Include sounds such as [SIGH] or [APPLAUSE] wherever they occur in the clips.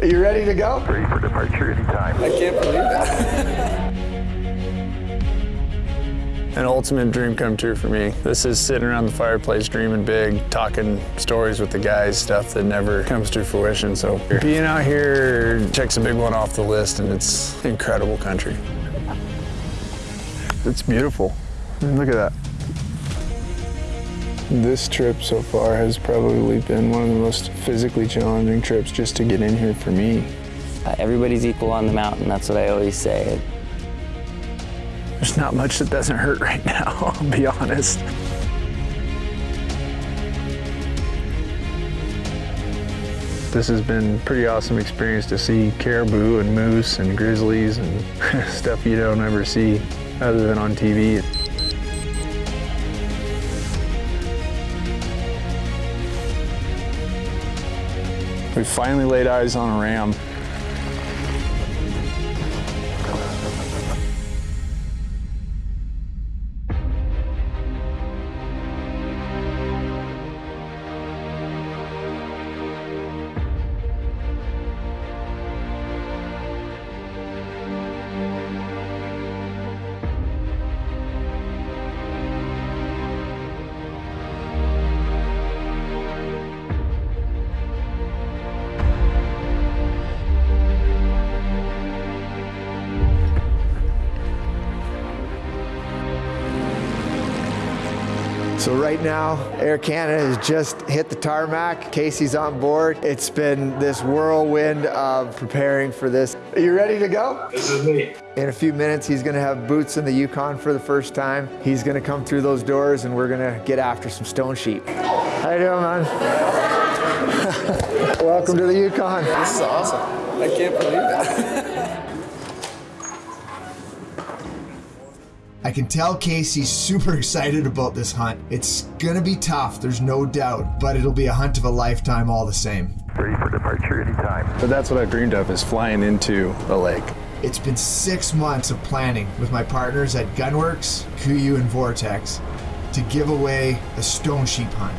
Are you ready to go? Ready for departure anytime. I can't believe that. [LAUGHS] An ultimate dream come true for me. This is sitting around the fireplace dreaming big, talking stories with the guys, stuff that never comes to fruition. So being out here checks a big one off the list and it's incredible country. It's beautiful. Look at that. This trip so far has probably been one of the most physically challenging trips just to get in here for me. Uh, everybody's equal on the mountain, that's what I always say. There's not much that doesn't hurt right now, [LAUGHS] I'll be honest. This has been a pretty awesome experience to see caribou and moose and grizzlies and [LAUGHS] stuff you don't ever see other than on TV. We finally laid eyes on a ram So right now, Air Canada has just hit the tarmac. Casey's on board. It's been this whirlwind of preparing for this. Are you ready to go? This is me. In a few minutes, he's gonna have boots in the Yukon for the first time. He's gonna come through those doors and we're gonna get after some stone sheep. How you doing, man? [LAUGHS] Welcome to the Yukon. This is awesome. I can't believe that. [LAUGHS] I can tell Casey's super excited about this hunt. It's gonna be tough, there's no doubt, but it'll be a hunt of a lifetime all the same. Ready for departure anytime. But that's what I've dreamed of is flying into a lake. It's been six months of planning with my partners at Gunwerks, Kuiu, and Vortex to give away a stone sheep hunt.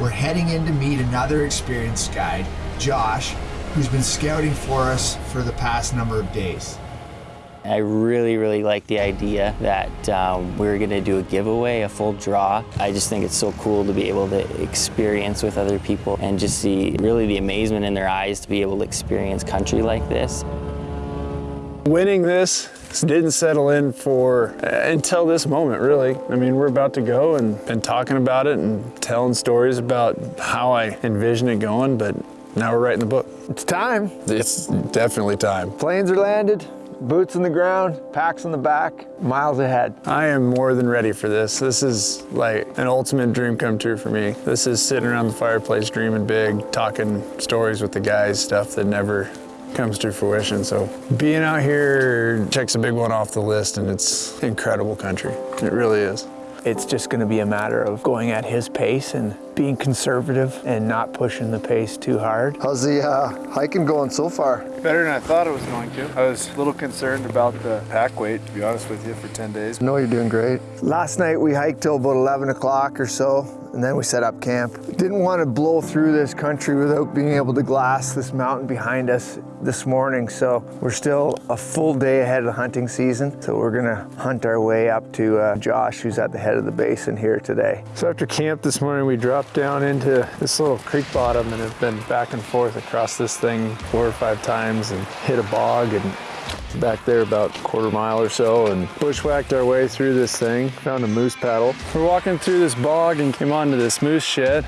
We're heading in to meet another experienced guide, Josh, who's been scouting for us for the past number of days. I really, really like the idea that um, we're going to do a giveaway, a full draw. I just think it's so cool to be able to experience with other people and just see really the amazement in their eyes to be able to experience country like this. Winning this didn't settle in for uh, until this moment, really. I mean, we're about to go and been talking about it and telling stories about how I envision it going, but now we're writing the book. It's time. It's definitely time. Planes are landed, boots in the ground, packs on the back, miles ahead. I am more than ready for this. This is like an ultimate dream come true for me. This is sitting around the fireplace dreaming big, talking stories with the guys, stuff that never comes to fruition. So being out here checks a big one off the list and it's incredible country. It really is. It's just going to be a matter of going at his pace and being conservative and not pushing the pace too hard. How's the uh, hiking going so far? Better than I thought it was going to. I was a little concerned about the pack weight, to be honest with you, for 10 days. No, you're doing great. Last night we hiked till about 11 o'clock or so, and then we set up camp. Didn't want to blow through this country without being able to glass this mountain behind us this morning, so we're still a full day ahead of the hunting season. So we're gonna hunt our way up to uh, Josh, who's at the head of the basin here today. So after camp this morning, we dropped down into this little creek bottom and have been back and forth across this thing four or five times and hit a bog and back there about a quarter mile or so and bushwhacked our way through this thing, found a moose paddle. We're walking through this bog and came onto this moose shed.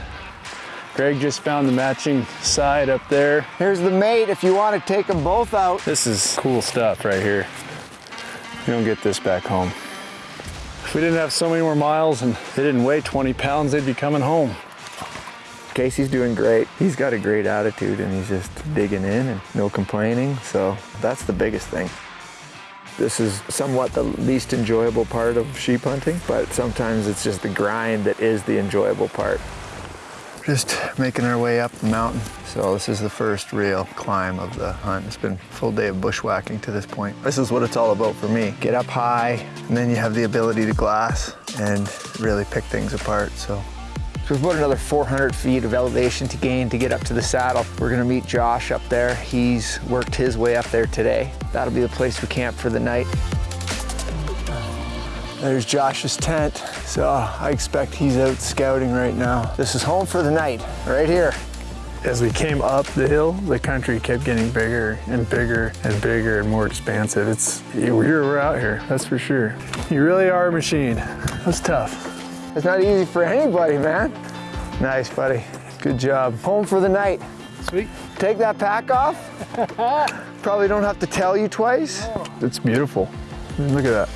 Greg just found the matching side up there. Here's the mate if you want to take them both out. This is cool stuff right here. You don't get this back home. If we didn't have so many more miles and they didn't weigh 20 pounds, they'd be coming home. Casey's doing great. He's got a great attitude and he's just digging in and no complaining. So that's the biggest thing. This is somewhat the least enjoyable part of sheep hunting, but sometimes it's just the grind that is the enjoyable part. Just making our way up the mountain. So this is the first real climb of the hunt. It's been a full day of bushwhacking to this point. This is what it's all about for me. Get up high, and then you have the ability to glass and really pick things apart. So So there's about another 400 feet of elevation to gain to get up to the saddle. We're gonna meet Josh up there. He's worked his way up there today. That'll be the place we camp for the night. There's Josh's tent. So I expect he's out scouting right now. This is home for the night, right here. As we came up the hill, the country kept getting bigger and bigger and bigger and more expansive. It's, we're out here, that's for sure. You really are a machine. That's tough. It's not easy for anybody, man. Nice, buddy. Good job. Home for the night. Sweet. Take that pack off. [LAUGHS] Probably don't have to tell you twice. It's beautiful. Look at that.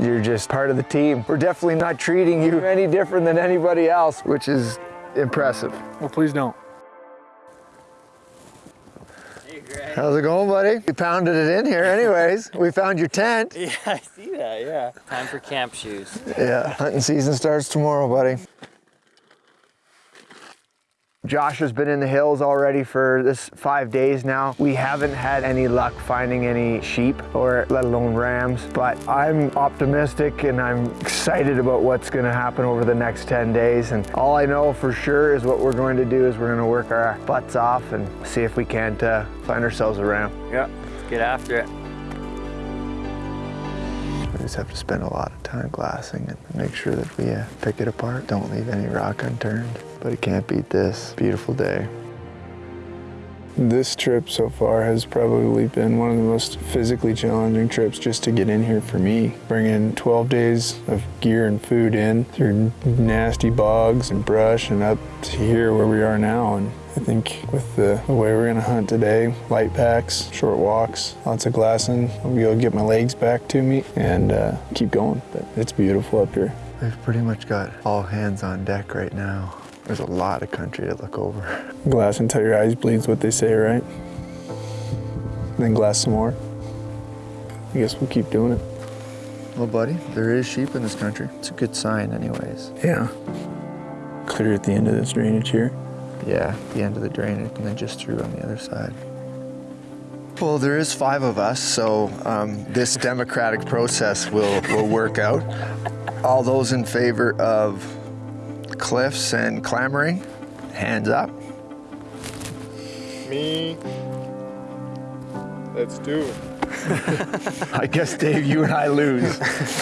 You're just part of the team. We're definitely not treating you any different than anybody else, which is impressive. Well, please don't. How's it going, buddy? We pounded it in here anyways. [LAUGHS] we found your tent. Yeah, I see that, yeah. Time for camp shoes. Yeah, hunting season starts tomorrow, buddy. Josh has been in the hills already for this five days now. We haven't had any luck finding any sheep or let alone rams, but I'm optimistic and I'm excited about what's gonna happen over the next 10 days. And all I know for sure is what we're going to do is we're gonna work our butts off and see if we can't uh, find ourselves a ram. Yeah. Let's get after it. We just have to spend a lot of time glassing and make sure that we uh, pick it apart. Don't leave any rock unturned. But it can't beat this beautiful day. This trip so far has probably been one of the most physically challenging trips just to get in here for me. Bringing 12 days of gear and food in through nasty bogs and brush and up to here where we are now. And I think with the, the way we're gonna hunt today, light packs, short walks, lots of glassing, I'll be able to get my legs back to me and uh, keep going. But it's beautiful up here. We've pretty much got all hands on deck right now. There's a lot of country to look over. Glass until your eyes bleed's what they say, right? Then glass some more. I guess we'll keep doing it. Well, buddy, there is sheep in this country. It's a good sign anyways. Yeah. Clear at the end of this drainage here. Yeah, the end of the drainage and then just through on the other side. Well, there is five of us, so um, this democratic process will, will work out. All those in favor of cliffs and clamoring, hands up. Me. That's two. [LAUGHS] I guess, Dave, you and I lose.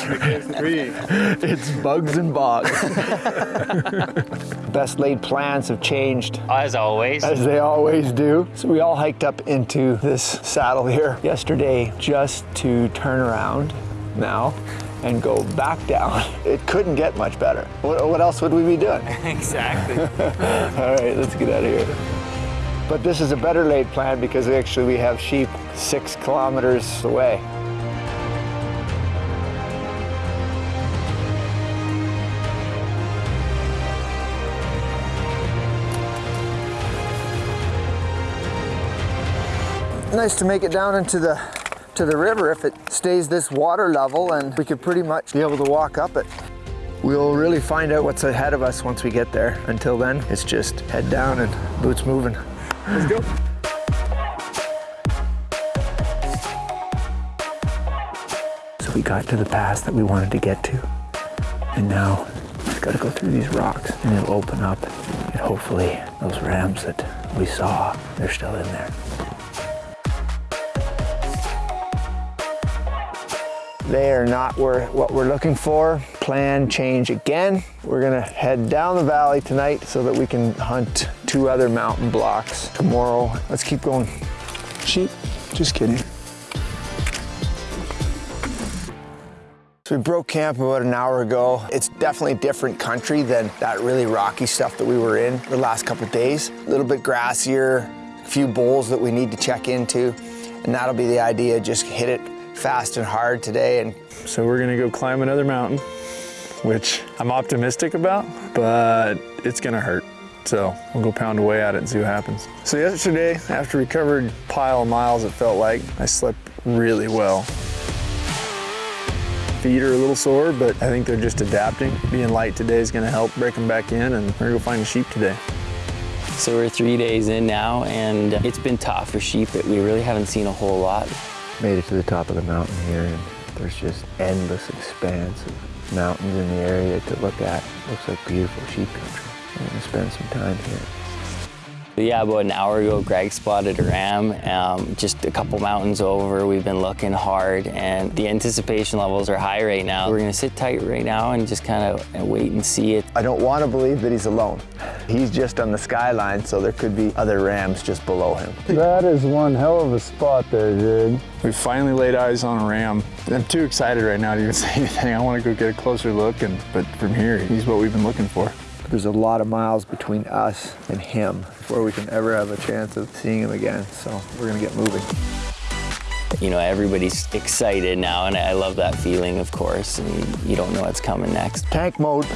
Against three. it's bugs and bogs. [LAUGHS] Best laid plans have changed As always. as they always do. So we all hiked up into this saddle here yesterday just to turn around now and go back down. It couldn't get much better. What, what else would we be doing? [LAUGHS] exactly. [LAUGHS] all right, let's get out of here. But this is a better laid plan because actually we have sheep six kilometers away. Nice to make it down into the to the river if it stays this water level and we could pretty much be able to walk up it. We'll really find out what's ahead of us once we get there. Until then, it's just head down and boots moving. Let's go. So we got to the pass that we wanted to get to. And now we've got to go through these rocks and it'll open up. And hopefully those rams that we saw, they're still in there. They are not where, what we're looking for. Plan change again. We're gonna head down the valley tonight so that we can hunt two other mountain blocks tomorrow. Let's keep going. Sheep? Just kidding. So we broke camp about an hour ago. It's definitely different country than that really rocky stuff that we were in the last couple days. A little bit grassier, a few bowls that we need to check into, and that'll be the idea, just hit it fast and hard today and So we're gonna go climb another mountain, which I'm optimistic about, but it's gonna hurt. So we'll go pound away at it and see what happens. So yesterday, after we covered pile of miles, it felt like I slept really well. Feet are a little sore, but I think they're just adapting. Being light today is gonna help break them back in, and we're gonna go find a sheep today. So we're three days in now, and it's been tough for sheep. But we really haven't seen a whole lot. Made it to the top of the mountain here and there's just endless expanse of mountains in the area to look at. Looks like beautiful sheep country. I'm gonna spend some time here. But yeah, about an hour ago, Greg spotted a ram um, just a couple mountains over. We've been looking hard and the anticipation levels are high right now. We're gonna sit tight right now and just kind of wait and see it. I don't want to believe that he's alone. He's just on the skyline, so there could be other rams just below him. That is one hell of a spot there, Jig. We finally laid eyes on a ram. I'm too excited right now to even [LAUGHS] say anything. I want to go get a closer look, and but from here, he's what we've been looking for. There's a lot of miles between us and him before we can ever have a chance of seeing him again, so we're gonna get moving. You know, everybody's excited now and I love that feeling, of course, and you don't know what's coming next. Tank mode.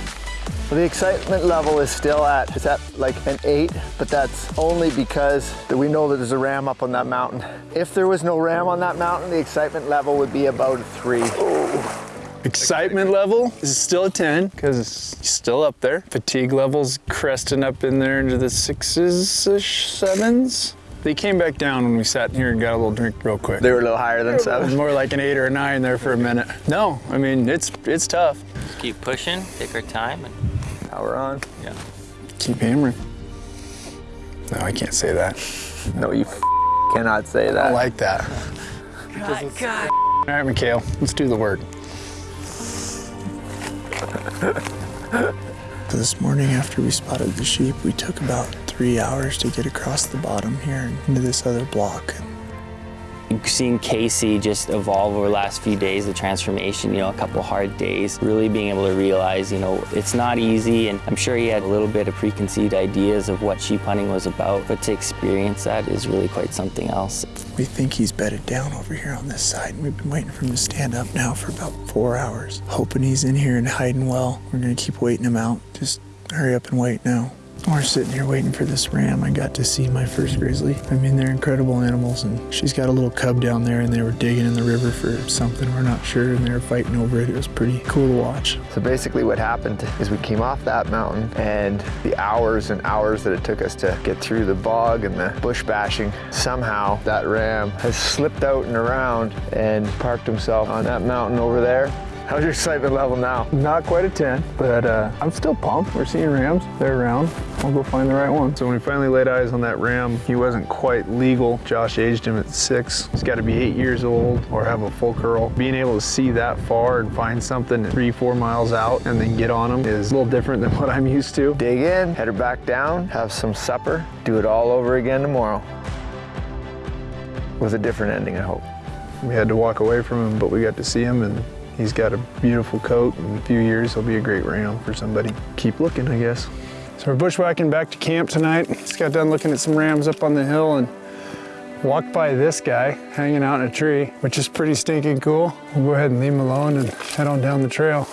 The excitement level is still at, it's at like an eight, but that's only because that we know that there's a ram up on that mountain. If there was no ram on that mountain, the excitement level would be about a three. Excitement level is still a 10 because it's still up there. Fatigue levels cresting up in there into the sixes-ish, sevens. They came back down when we sat here and got a little drink real quick. They were a little higher than It was seven. more like an eight or a nine there for a minute. No, I mean, it's it's tough. Just keep pushing, take our time, and Power on. yeah. Keep hammering. No, I can't say that. No, you cannot say that. I that. like that. All right, Mikhail, let's do the work. [LAUGHS] This morning after we spotted the sheep, we took about three hours to get across the bottom here into this other block. Seeing Casey just evolve over the last few days, the transformation, you know, a couple hard days, really being able to realize, you know, it's not easy. And I'm sure he had a little bit of preconceived ideas of what sheep hunting was about, but to experience that is really quite something else. We think he's bedded down over here on this side, and we've been waiting for him to stand up now for about four hours. Hoping he's in here and hiding well. We're gonna keep waiting him out. Just hurry up and wait now. We're sitting here waiting for this ram. I got to see my first grizzly. I mean, they're incredible animals, and she's got a little cub down there, and they were digging in the river for something. We're not sure, and they were fighting over it. It was pretty cool to watch. So basically what happened is we came off that mountain and the hours and hours that it took us to get through the bog and the bush bashing, somehow that ram has slipped out and around and parked himself on that mountain over there. [LAUGHS] How's your excitement level now? Not quite a 10, but uh, I'm still pumped. We're seeing rams. They're around. I'll go find the right one. So when we finally laid eyes on that ram, he wasn't quite legal. Josh aged him at six. He's got to be eight years old or have a full curl. Being able to see that far and find something three, four miles out and then get on him is a little different than [LAUGHS] what I'm used to. Dig in, head her back down, have some supper, do it all over again tomorrow. With a different ending, I hope. We had to walk away from him, but we got to see him and he's got a beautiful coat. In a few years, he'll be a great ram for somebody. Keep looking, I guess. So we're bushwhacking back to camp tonight. Just got done looking at some rams up on the hill and walked by this guy hanging out in a tree, which is pretty stinking cool. We'll go ahead and leave him alone and head on down the trail.